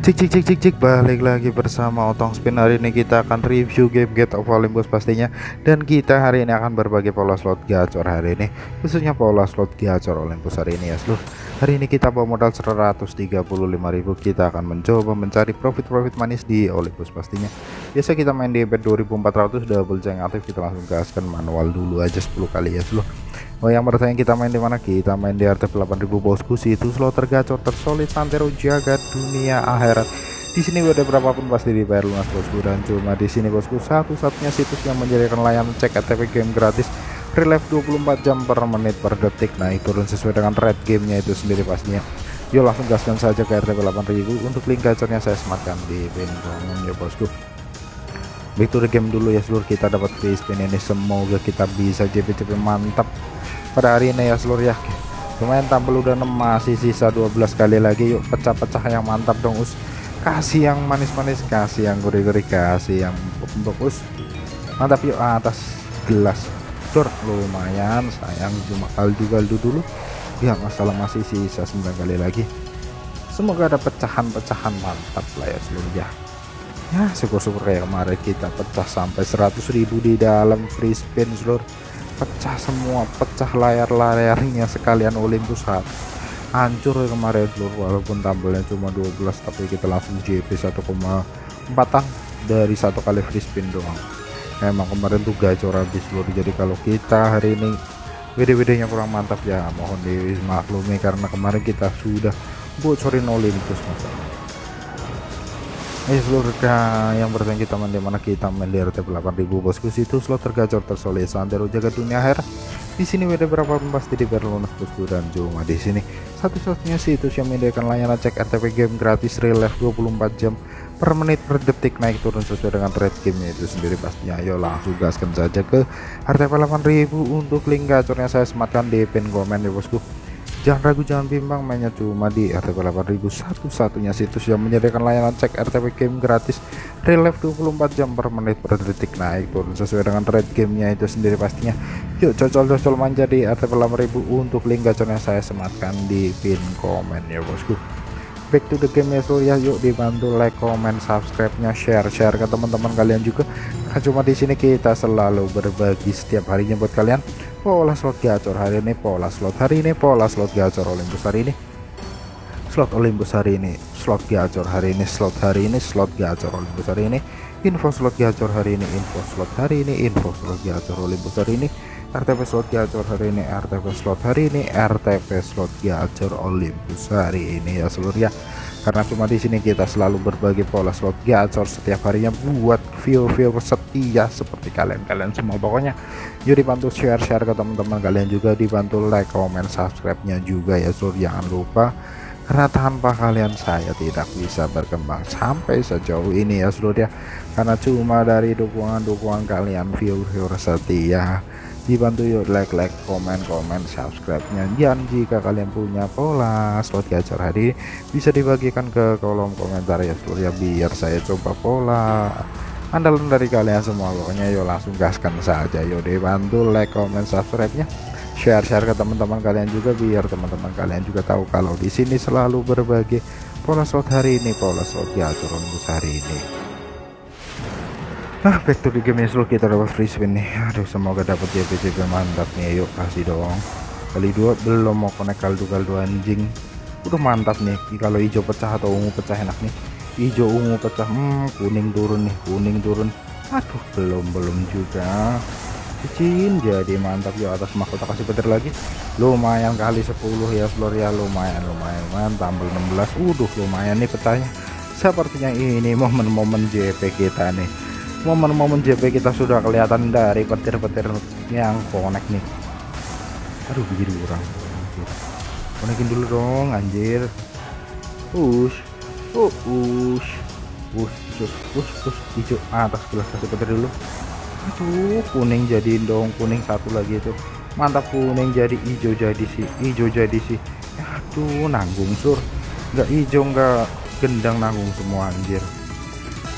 Cik cik cik cik cik. Balik lagi bersama Otong Spin. Hari ini kita akan review game Get of Olympus pastinya. Dan kita hari ini akan berbagi pola slot gacor hari ini. Khususnya pola slot gacor Olympus hari ini ya seluruh hari ini kita bawa modal 135.000 kita akan mencoba mencari profit-profit manis di Olympus pastinya. Biasa kita main di bet 2400 double jeng aktif. Kita langsung gaskan manual dulu aja 10 kali ya seluruh Oh yang bertanya kita main di mana? Kita main di RT 8000 bosku itu slot tergacor tersolid santero jagat dunia akhirat. Di sini udah berapapun pasti dibayar lunas bosku. Dan cuma di sini bosku satu-satunya situs yang menjadikan layanan cek ATP game gratis. Relive 24 jam per menit per detik. Naik turun sesuai dengan red gamenya itu sendiri pastinya. Yuk langsung gaskan saja ke RT 8000 untuk link gacornya saya sematkan di pin komen ya bosku. Back game dulu ya seluruh kita dapat free spin ini. Semoga kita bisa JP-JP mantap pada hari ini ya seluruh ya. Lumayan tampil udah 6 masih sisa 12 kali lagi. Yuk pecah-pecah yang mantap dong us. Kasih yang manis-manis kasih yang gurih-gurih kasih yang empuk us. Mantap yuk atas gelas. Tur lumayan sayang cuma kaldu-kaldu dulu. Ya masalah masih sisa 9 kali lagi. Semoga ada pecahan-pecahan mantap lah ya seluruh ya. Ya syukur-syukur kayak kemarin kita pecah sampai 100.000 di dalam free spin seluruh pecah semua pecah layar-layarnya sekalian Olympus hat hancur kemarin seluruh walaupun tampilnya cuma 12 tapi kita langsung JP 1,4 an dari satu kali free spin doang. Emang kemarin tuh gacor habis seluruh jadi kalau kita hari ini video-videonya kurang mantap ya mohon dimaklumi karena kemarin kita sudah bocorin Olympus masalah Eh seluruh yang bertanya kita main di mana? Kita main di RT 8000 bosku. Situ slot tergacor tersolid santero jaga dunia akhir. Di sini beda berapa pun pasti di lunas bosku. Dan cuma di sini. Satu-satunya situs yang menyediakan layanan cek RTP game gratis real life 24 jam per menit per detik naik turun sesuai dengan trade gamenya itu sendiri pastinya. Ayo langsung gaskan saja ke RTP 8000 untuk link gacornya saya sematkan di pin komen ya bosku Jangan ragu jangan bimbang mainnya cuma di RTP 8000 satu-satunya situs yang menyediakan layanan cek RTP game gratis. Relive 24 jam per menit per detik. Naik turun sesuai dengan rate gamenya itu sendiri pastinya. Yuk cocol-cocol manja di RTP 8000 untuk link gacornya saya sematkan di pin komen ya bosku. Back to the game ya ya. Yuk dibantu like comment subscribe nya share share ke teman-teman kalian juga. Karena cuma di sini kita selalu berbagi setiap harinya buat kalian pola slot gacor hari ini pola slot hari ini pola slot gacor Olympus hari ini slot Olympus hari ini slot gacor hari ini slot hari ini slot gacor Olympus hari ini info slot gacor hari ini info slot hari ini info slot gacor Olympus hari ini RTP slot gacor hari ini RTP slot hari ini RTP slot gacor Olympus hari ini ya seluruh ya karena cuma di sini kita selalu berbagi pola slot gacor setiap harinya buat viewer-viewer setia seperti kalian-kalian semua. Pokoknya yuk dibantu share-share ke teman-teman kalian juga dibantu like comment subscribe-nya juga ya sur. Jangan lupa karena tanpa kalian saya tidak bisa berkembang sampai sejauh ini ya seluruh ya. Karena cuma dari dukungan-dukungan kalian viewer-viewer setia dibantu yuk like like komen komen subscribe nya dan jika kalian punya pola slot gacor hari bisa dibagikan ke kolom komentar ya seluruh ya biar saya coba pola andalan dari kalian semua. Pokoknya yuk langsung gaskan saja. Yuk dibantu like comment subscribe nya share share ke teman-teman kalian juga biar teman-teman kalian juga tahu kalau di sini selalu berbagi pola slot hari ini pola slot gacor untuk hari ini ah back to the game ya kita dapat free spin nih. Aduh semoga dapat JP JP mantap nih. Yuk kasih dong. Kali dua belum mau connect kaldu kaldu anjing. Udah mantap nih kalau hijau pecah atau ungu pecah enak nih. Hijau ungu pecah hmm, kuning turun nih kuning turun. Aduh belum belum juga. Cicin jadi mantap ya atas mahkota kasih petir lagi. Lumayan kali 10 ya seluruh ya lumayan lumayan tambah 16 udah lumayan nih pecahnya. Sepertinya ini momen-momen JP kita nih momen-momen JP kita sudah kelihatan dari petir-petir yang connect nih. Aduh begini kurang konekin dulu dong anjir. Push oh push push push push push hijau. Atas gelas kasih petir dulu. Aduh kuning jadi dong. Kuning satu lagi itu. Mantap kuning jadi hijau jadi sih hijau jadi sih aduh nanggung sur. Nggak hijau nggak gendang nanggung semua anjir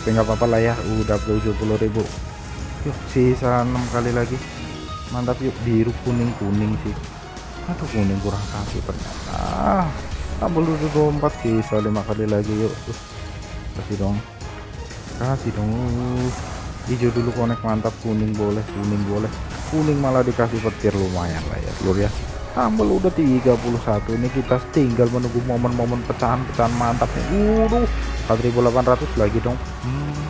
tapi nggak apa-apa lah ya udah 70.000 yuk sisa 6 kali lagi. Mantap yuk. Biru kuning kuning sih. Aduh kuning kurang satu ternyata. Tabel dulu 24 sisa 5 kali lagi yuk. Kasih dong. Kasih dong. Hijau dulu konek mantap. Kuning boleh kuning boleh. Kuning malah dikasih petir lumayan lah ya seluruh ya. Tambah udah 31 ini kita tinggal menunggu momen-momen pecahan-pecahan mantap nih udah 4800 lagi dong. Hmm,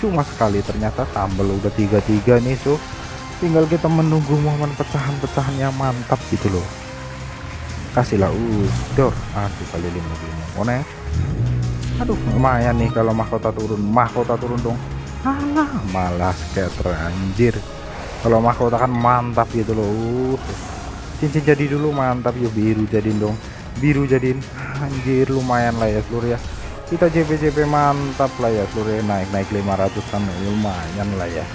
cuma sekali ternyata tambah udah 33 nih so tinggal kita menunggu momen pecahan-pecahan yang mantap gitu loh. Kasihlah uh dor aduh kali lima lima konek aduh lumayan nih kalau mahkota turun. Mahkota turun dong. Alah malas scatter anjir. Kalau mahkota kan mantap gitu loh. Uh cincin jadi dulu mantap ya biru jadiin dong. Biru jadiin. Anjir lumayan lah ya seluruh ya kita JP-JP mantap lah ya ya naik-naik 500 kan lumayan lah ya.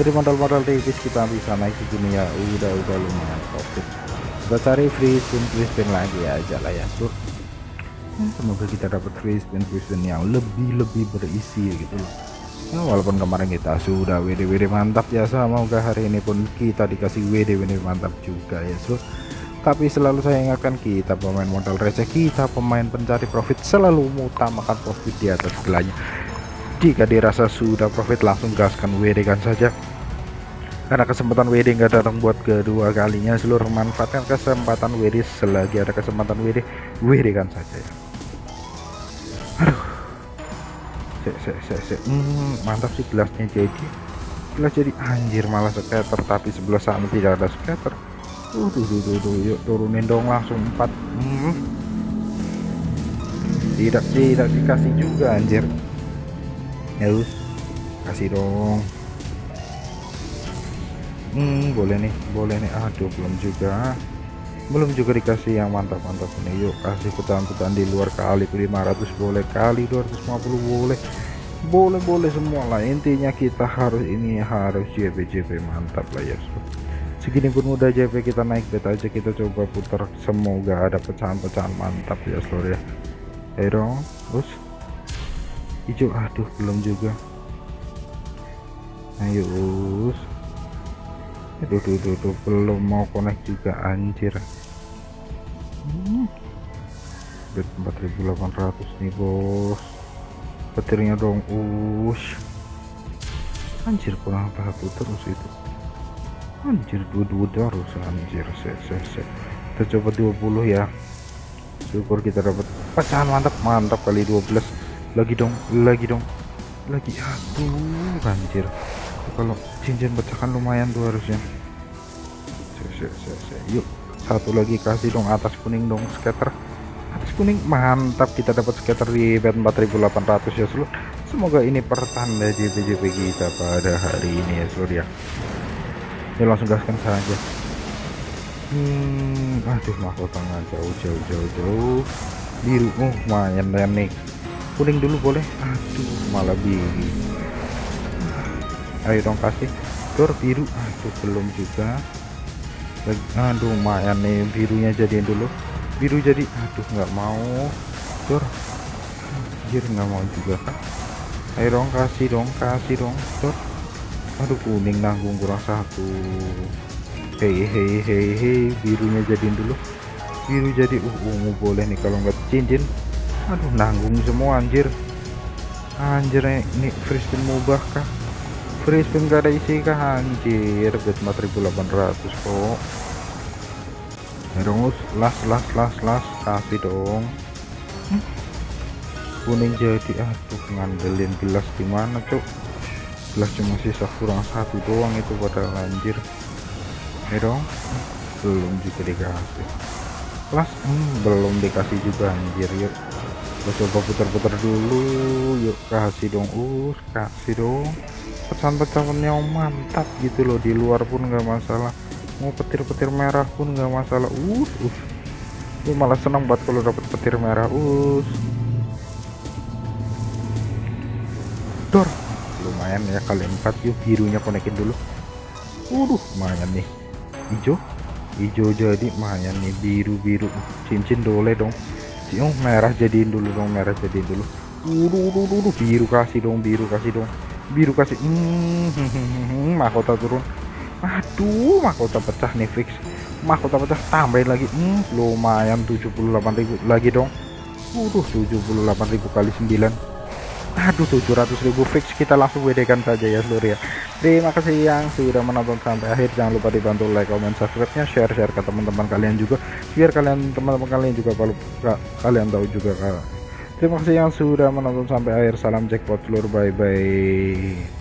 Jadi modal-modal tipis kita bisa naik segini ya udah udah lumayan profit. Kita cari free spin free spin lagi aja lah ya seluruh semoga kita dapat free spin free spin yang lebih-lebih berisi gitu. Loh ya, walaupun kemarin kita sudah WD WD mantap ya semoga hari ini pun kita dikasih WD WD mantap juga ya so tapi selalu saya ingatkan kita pemain modal receh kita pemain pencari profit selalu mengutamakan profit di atas segalanya jika dirasa sudah profit langsung gaskan WD kan saja. Karena kesempatan WD nggak datang buat kedua kalinya seluruh manfaatkan kesempatan WD selagi ada kesempatan WD WD kan saja ya. Aduh. Se, se, se, se. Hmm, mantap sih gelasnya jadi gelas jadi anjir malah scatter tapi sebelah sana tidak ada scatter uh duh, duh, duh, duh. yuk turunin dong langsung empat. Hmm. tidak tidak dikasih juga anjir. Ya kasih dong. Hmm boleh nih boleh nih. Aduh belum juga. Belum juga dikasih yang mantap-mantap ini. Yuk kasih pecahan-pecahan di luar kali. 500 boleh kali 250 boleh. Boleh-boleh semua lah. Intinya kita harus ini harus JP JP mantap lah ya segini pun udah JP kita naik bet aja kita coba putar semoga ada pecahan-pecahan mantap ya seluruh ya. Ayo dong terus? Hijau aduh belum juga. Ayo us aduh duh, duh, duh, belum mau connect juga anjir. Hmm. 4800 nih bos. Petirnya dong us anjir kurang satu terus itu anjir dua-dua terus anjir se, se, se. kita coba 20 ya. Syukur kita dapat pecahan mantap mantap kali 12 lagi dong lagi dong lagi. Aduh anjir. Kalau cincin pecahkan lumayan tuh harusnya. Se, se, se, yuk satu lagi kasih dong atas kuning dong scatter atas kuning mantap. Kita dapat scatter di bed 4800 ya seluruh semoga ini pertanda JP-JP kita pada hari ini ya seluruh ya ya langsung gaskan saja hmm aduh mahkota jauh jauh jauh jauh. Biru oh lumayan nih. Kuning dulu boleh. Aduh malah biru. Ayo dong kasih. Dor biru. Aduh belum juga. Aduh lumayan nih birunya jadiin dulu. Biru jadi aduh nggak mau. Dor. Anjir nggak mau juga ayo dong kasih dong kasih dong. Dor aduh kuning nanggung kurang satu. Hei hei hei hei birunya jadiin dulu. Biru jadi uh ungu boleh nih kalau nggak cincin. Aduh nanggung semua anjir. Anjir ini free spin mubah kah? Free spin gak ada isi kah? Anjir bet 4800 kok. Terus las las las las kasih dong. Hmm? kuning jadi aduh ngandelin gelas di mana cuk cuma sisa kurang satu doang itu pada lanjir ya dong. Belum juga dikasih. Las hmm, belum dikasih juga anjir yuk. Kita coba putar-putar dulu yuk. Kasih dong us kasih dong. Pecahan-pecahan yang mantap gitu loh di luar pun nggak masalah. Mau petir-petir merah pun nggak masalah. Us us ini malah senang banget kalau dapat petir merah us dor lumayan ya kali empat. Yuk birunya konekin dulu. Waduh lumayan nih. Hijau hijau jadi lumayan nih biru-biru. Cincin dole dong. Oh, merah jadiin dulu dong merah jadiin dulu. Waduh, waduh, biru kasih dong biru kasih dong. Biru kasih. Hmm, mahkota turun. Aduh mahkota pecah nih fix. Mahkota pecah tambahin lagi. Hmm, lumayan 78.000 lagi dong. Waduh 78.000 kali 9 aduh 700.000 fix kita langsung WD kan saja ya seluruh ya. Terima kasih yang sudah menonton sampai akhir. Jangan lupa dibantu like comment subscribe nya share share ke teman-teman kalian juga. Biar kalian teman-teman kalian juga kalau kalian tahu juga terima kasih yang sudah menonton sampai akhir. Salam jackpot seluruh bye bye